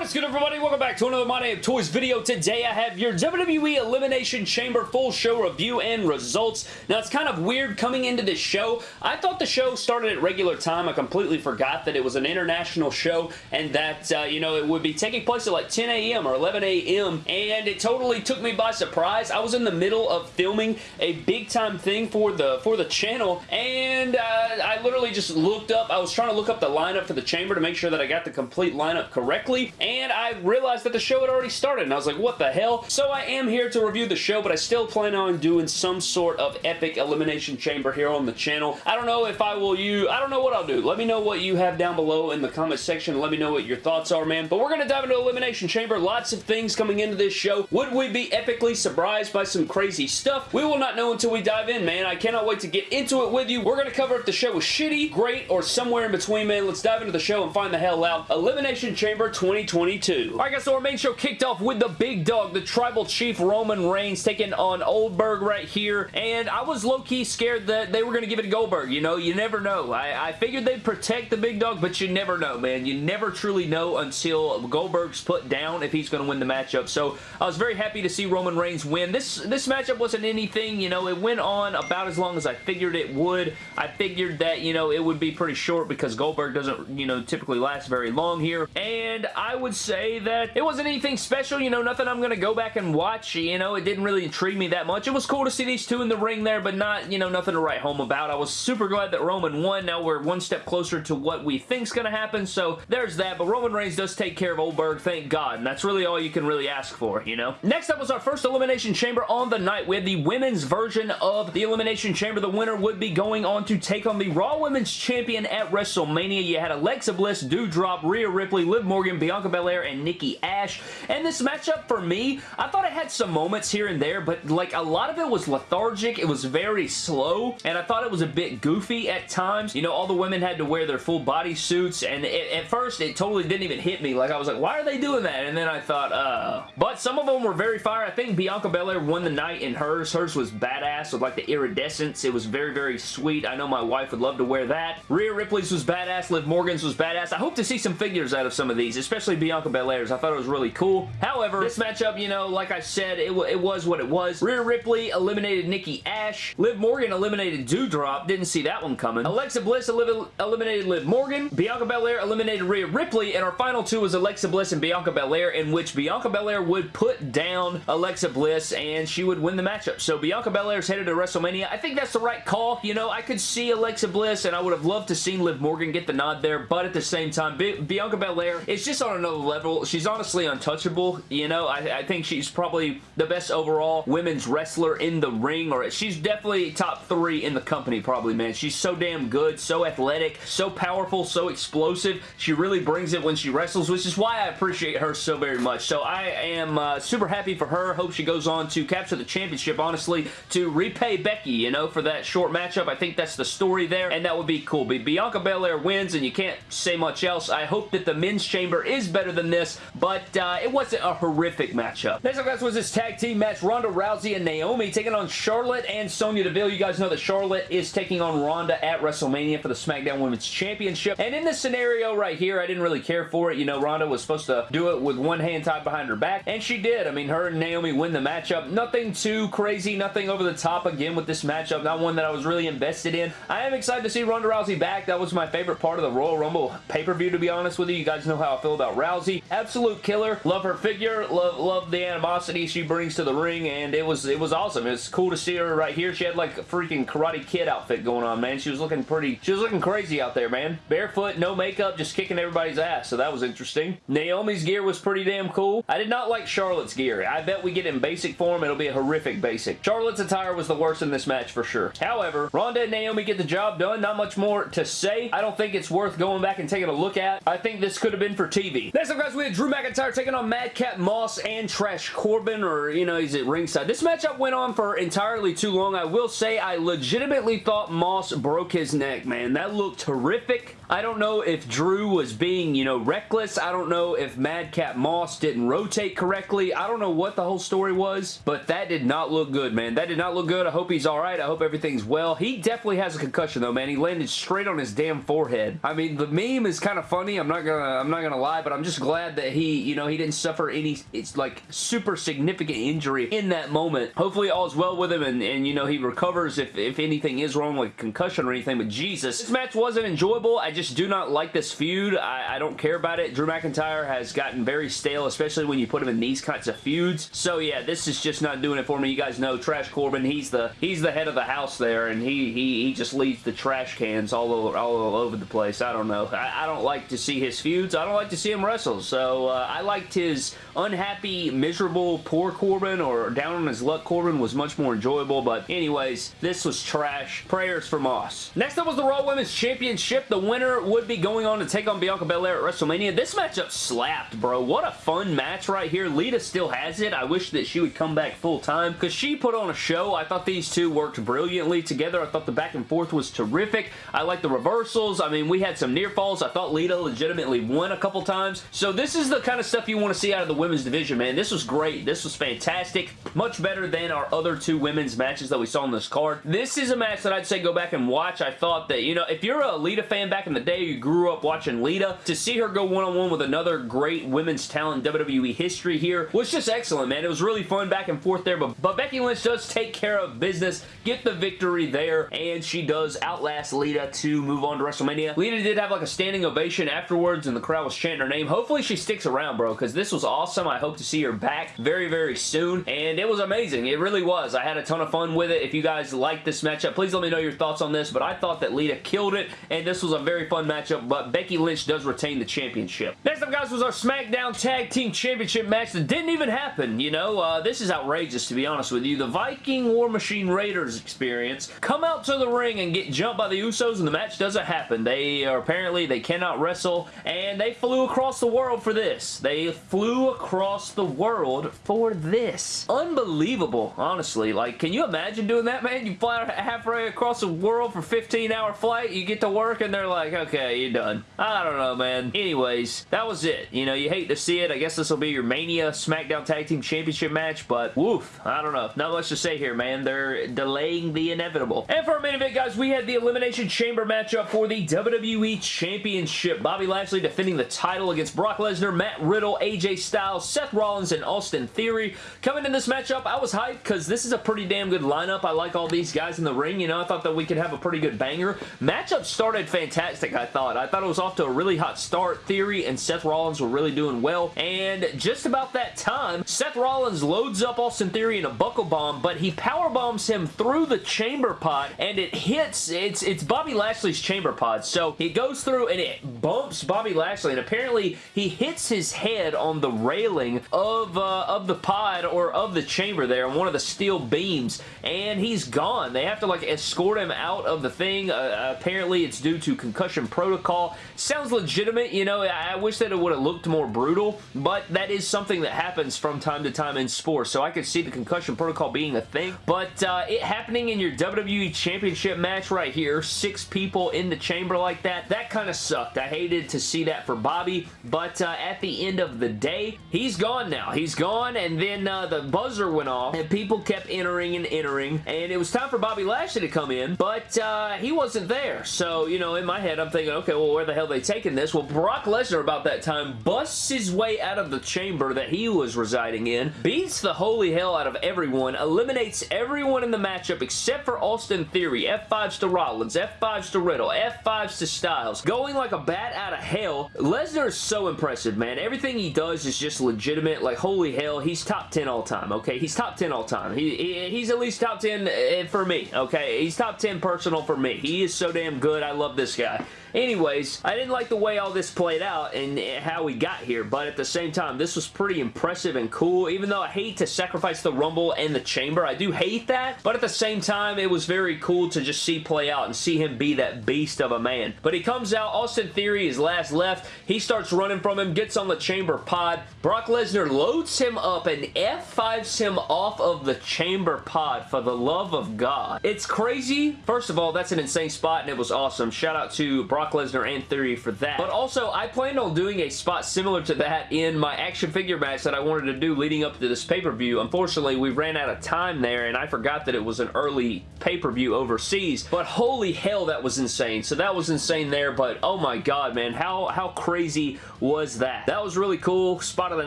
What is good everybody? Welcome back to another My Name Toys video. Today I have your WWE Elimination Chamber full show review and results. Now it's kind of weird coming into this show. I thought the show started at regular time. I completely forgot that it was an international show and that, uh, you know, it would be taking place at like 10 a.m. or 11 a.m. and it totally took me by surprise. I was in the middle of filming a big time thing for the for the channel and uh, I literally just looked up. I was trying to look up the lineup for the chamber to make sure that I got the complete lineup correctly I realized that the show had already started, and I was like, what the hell? So I am here to review the show, but I still plan on doing some sort of epic Elimination Chamber here on the channel. I don't know if I will use, I don't know what I'll do. Let me know what you have down below in the comment section. Let me know what your thoughts are, man. But we're going to dive into Elimination Chamber. Lots of things coming into this show. Would we be epically surprised by some crazy stuff? We will not know until we dive in, man. I cannot wait to get into it with you. We're going to cover if the show was shitty, great, or somewhere in between, man. Let's dive into the show and find the hell out. Elimination Chamber 2020 2022. Alright guys, so our main show kicked off with the big dog, the Tribal Chief Roman Reigns taking on Goldberg right here, and I was low-key scared that they were going to give it to Goldberg, you know? You never know. I, I figured they'd protect the big dog, but you never know, man. You never truly know until Goldberg's put down if he's going to win the matchup, so I was very happy to see Roman Reigns win. This, this matchup wasn't anything, you know, it went on about as long as I figured it would. I figured that, you know, it would be pretty short because Goldberg doesn't, you know, typically last very long here, and I would say that it wasn't anything special, you know, nothing I'm going to go back and watch, you know, it didn't really intrigue me that much. It was cool to see these two in the ring there, but not, you know, nothing to write home about. I was super glad that Roman won. Now we're one step closer to what we think's going to happen, so there's that, but Roman Reigns does take care of Goldberg, thank God, and that's really all you can really ask for, you know? Next up was our first Elimination Chamber on the night. We had the women's version of the Elimination Chamber. The winner would be going on to take on the Raw Women's Champion at WrestleMania. You had Alexa Bliss, Doudrop, Rhea Ripley, Liv Morgan, Bianca Belair, and Nikki Ash. And this matchup for me, I thought it had some moments here and there, but like a lot of it was lethargic. It was very slow, and I thought it was a bit goofy at times. You know, all the women had to wear their full body suits, and it, at first it totally didn't even hit me. Like I was like, why are they doing that? And then I thought, uh. But some of them were very fire. I think Bianca Belair won the night in hers. Hers was badass with like the iridescence. It was very, very sweet. I know my wife would love to wear that. Rhea Ripley's was badass. Liv Morgan's was badass. I hope to see some figures out of some of these, especially Bianca Belair's. I thought it was really cool. However, this matchup, you know, like I said, it, it was what it was. Rhea Ripley eliminated Nikki Ash. Liv Morgan eliminated Doudrop. Didn't see that one coming. Alexa Bliss eliminated Liv Morgan. Bianca Belair eliminated Rhea Ripley. And our final two was Alexa Bliss and Bianca Belair, in which Bianca Belair would put down Alexa Bliss and she would win the matchup. So Bianca Belair's headed to WrestleMania. I think that's the right call. You know, I could see Alexa Bliss and I would have loved to seen Liv Morgan get the nod there, but at the same time, Bianca Belair is just on another level. She's honestly untouchable. You know, I, I, think she's probably the best overall women's wrestler in the ring, or she's definitely top three in the company probably, man. She's so damn good, so athletic, so powerful, so explosive. She really brings it when she wrestles, which is why I appreciate her so very much. So I am uh, super happy for her. Hope she goes on to capture the championship, honestly, to repay Becky, you know, for that short matchup. I think that's the story there, and that would be cool. Bianca Belair wins, and you can't say much else. I hope that the men's chamber is better than this, but uh, it wasn't a horrific matchup. Next up, guys, was this tag team match. Ronda Rousey and Naomi taking on Charlotte and Sonya Deville. You guys know that Charlotte is taking on Ronda at WrestleMania for the SmackDown Women's Championship. And in this scenario right here, I didn't really care for it. You know, Ronda was supposed to do it with one hand tied behind her back, and she did. I mean, her and Naomi win the matchup. Nothing too crazy, nothing over the top again with this matchup. Not one that I was really invested in. I am excited to see Ronda Rousey back. That was my favorite part of the Royal Rumble pay-per-view, to be honest with you. You guys know how I feel about Rousey. Absolute killer. Love her figure. Love love the animosity she brings to the ring, and it was it was awesome. It's cool to see her right here. She had like a freaking Karate Kid outfit going on, man. She was looking pretty. She was looking crazy out there, man. Barefoot, no makeup, just kicking everybody's ass. So that was interesting. Naomi's gear was pretty damn cool. I did not like Charlotte's gear. I bet we get in basic form. It'll be a horrific basic. Charlotte's attire was the worst in this match for sure. However, Ronda and Naomi get the job done. Not much more to say. I don't think it's worth going back and taking a look at. I think this could have been for TV. Next up, guys, we had Drew McIntyre taking on Madcap Moss and Trash Corbin, or, you know, he's at ringside. This matchup went on for entirely too long. I will say I legitimately thought Moss broke his neck, man. That looked terrific. I don't know if Drew was being, you know, reckless. I don't know if Madcap Moss didn't rotate correctly. I don't know what the whole story was, but that did not look good, man. That did not look good. I hope he's alright. I hope everything's well. He definitely has a concussion, though, man. He landed straight on his damn forehead. I mean, the meme is kind of funny. I'm not gonna, I'm not gonna lie, but I'm just just glad that he, you know, he didn't suffer any, it's like super significant injury in that moment. Hopefully all's well with him and, and you know, he recovers if, if anything is wrong like concussion or anything, but Jesus. This match wasn't enjoyable. I just do not like this feud. I, I don't care about it. Drew McIntyre has gotten very stale, especially when you put him in these kinds of feuds. So yeah, this is just not doing it for me. You guys know Trash Corbin, he's the he's the head of the house there, and he he, he just leaves the trash cans all over, all over the place. I don't know. I, I don't like to see his feuds. I don't like to see him So uh, I liked his unhappy, miserable, poor Corbin or down on his luck Corbin was much more enjoyable. But anyways, this was trash. Prayers for Moss. Next up was the Raw Women's Championship. The winner would be going on to take on Bianca Belair at WrestleMania. This matchup slapped, bro. What a fun match right here. Lita still has it. I wish that she would come back full time because she put on a show. I thought these two worked brilliantly together. I thought the back and forth was terrific. I like the reversals. I mean, we had some near falls. I thought Lita legitimately won a couple times. So this is the kind of stuff you want to see out of the women's division, man. This was great. This was fantastic. Much better than our other two women's matches that we saw on this card. This is a match that I'd say go back and watch. I thought that, you know, if you're a Lita fan back in the day, you grew up watching Lita, to see her go one-on-one -on -one with another great women's talent WWE history here was just excellent, man. It was really fun back and forth there, but, but Becky Lynch does take care of business, get the victory there, and she does outlast Lita to move on to WrestleMania. Lita did have like a standing ovation afterwards, and the crowd was chanting her name. Hopefully she sticks around, bro, because this was awesome. I hope to see her back very, very soon, and it was amazing. It really was. I had a ton of fun with it. If you guys like this matchup, please let me know your thoughts on this, but I thought that Lita killed it, and this was a very fun matchup, but Becky Lynch does retain the championship. Next up, guys, was our SmackDown Tag Team Championship match that didn't even happen, you know? Uh, this is outrageous, to be honest with you. The Viking War Machine Raiders experience come out to the ring and get jumped by the Usos, and the match doesn't happen. They are apparently, they cannot wrestle, and they flew across the world for this. They flew across the world for this. Unbelievable, honestly. Like, can you imagine doing that, man? You fly halfway across the world for 15-hour flight, you get to work, and they're like, okay, you're done. I don't know, man. Anyways, that was it. You know, you hate to see it. I guess this will be your Mania SmackDown Tag Team Championship match, but woof, I don't know. Not much to say here, man. They're delaying the inevitable. And for our main event, guys, we had the Elimination Chamber matchup for the WWE Championship. Bobby Lashley defending the title against Brock Lesnar, Matt Riddle, AJ Styles, Seth Rollins, and Austin Theory. Coming in this matchup, I was hyped because this is a pretty damn good lineup. I like all these guys in the ring. You know, I thought that we could have a pretty good banger. Matchup started fantastic, I thought. I thought it was off to a really hot start. Theory and Seth Rollins were really doing well, and just about that time, Seth Rollins loads up Austin Theory in a buckle bomb, but he power bombs him through the chamber pod, and it hits, it's, it's Bobby Lashley's chamber pod, so he goes through and it bumps Bobby Lashley, and apparently he hits his head on the railing of, uh, of the pod or of the chamber there on one of the steel beams, and he's gone. They have to like escort him out of the thing. Uh, apparently it's due to concussion protocol. Sounds legitimate, you know, I, wish that it would have looked more brutal, but that is something that happens from time to time in sports, so I could see the concussion protocol being a thing, but uh, it happening in your WWE Championship match right here, six people in the chamber like that, that kind of sucked. I hated to see that for Bobby, but uh, at the end of the day, he's gone now. He's gone, and then uh, the buzzer went off, and people kept entering and entering, and it was time for Bobby Lashley to come in, but uh, he wasn't there, so, you know, in my head, I'm thinking, okay, well, where the hell are they taking this? Well, Brock Lesnar about that time busts his way out of the chamber that he was residing in, beats the holy hell out of everyone, eliminates everyone in the matchup except for Austin Theory, F5s to Rollins, F5s to Riddle, F5s to Styles, going like a bat out of hell. Lesnar is so impressive, man. Everything he does is just legitimate, like holy hell, he's top 10 all time, okay? He's top 10 all time. He, he He's at least top 10 eh, for me, okay? He's top 10 personal for me. He is so damn good. I love this guy. Anyways, I didn't like the way all this played out and how we got here, but at the same time, this was pretty impressive and cool, even though I hate to sacrifice the Rumble and the Chamber. I do hate that, but at the same time, it was very cool to just see play out and see him be that beast of a man. But he comes out, Austin Theory is last left, he starts running from him, gets on the Chamber pod, Brock Lesnar loads him up and F5s him off of the Chamber pod for the love of God. It's crazy. First of all, that's an insane spot and it was awesome. Shout out to Brock Brock Lesnar and Theory for that. But also, I planned on doing a spot similar to that in my action figure match that I wanted to do leading up to this pay-per-view. Unfortunately, we ran out of time there, and I forgot that it was an early pay-per-view overseas. But holy hell, that was insane. So that was insane there, but oh my god, man. How, how crazy was that? That was really cool. Spot of the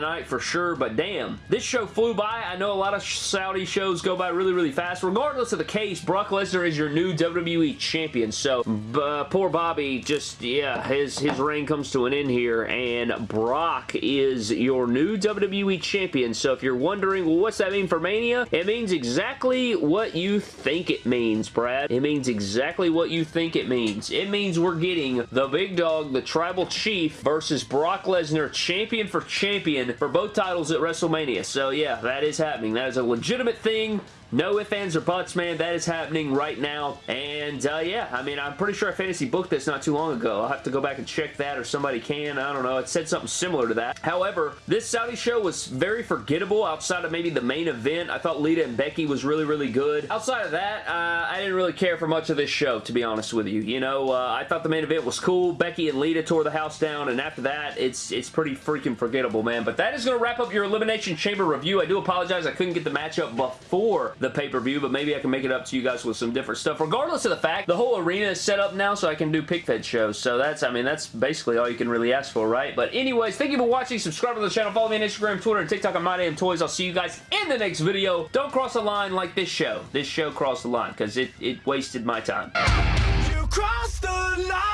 night for sure, but damn. This show flew by. I know a lot of Saudi shows go by really, really fast. Regardless of the case, Brock Lesnar is your new WWE Champion. So, uh, poor Bobby, just, yeah, his, his reign comes to an end here, and Brock is your new WWE Champion. So, if you're wondering, well, what's that mean for Mania? It means exactly what you think it means, Brad. It means exactly what you think it means. It means we're getting the big dog, the Tribal Chief, versus Brock Lesnar, champion for champion for both titles at WrestleMania. So, yeah, that is happening. That is a legitimate thing. No ifs, ands, or buts, man. That is happening right now. And, uh, yeah, I mean, I'm pretty sure I fantasy booked this not too long ago. I'll have to go back and check that, or somebody can. I don't know. It said something similar to that. However, this Saudi show was very forgettable outside of maybe the main event. I thought Lita and Becky was really, really good. Outside of that, uh, I didn't really care for much of this show, to be honest with you. You know, uh, I thought the main event was cool. Becky and Lita tore the house down, and after that, it's it's pretty freaking forgettable, man. But that is going to wrap up your Elimination Chamber review. I do apologize I couldn't get the matchup before the pay-per-view, but maybe I can make it up to you guys with some different stuff. Regardless of the fact, the whole arena is set up now so I can do pick fed shows. So that's, I mean, that's basically all you can really ask for, right? But anyways, thank you for watching. Subscribe to the channel. Follow me on Instagram, Twitter, and TikTok on My Damn Toys. I'll see you guys in the next video. Don't cross the line like this show. This show crossed the line because it, it wasted my time. You crossed the line.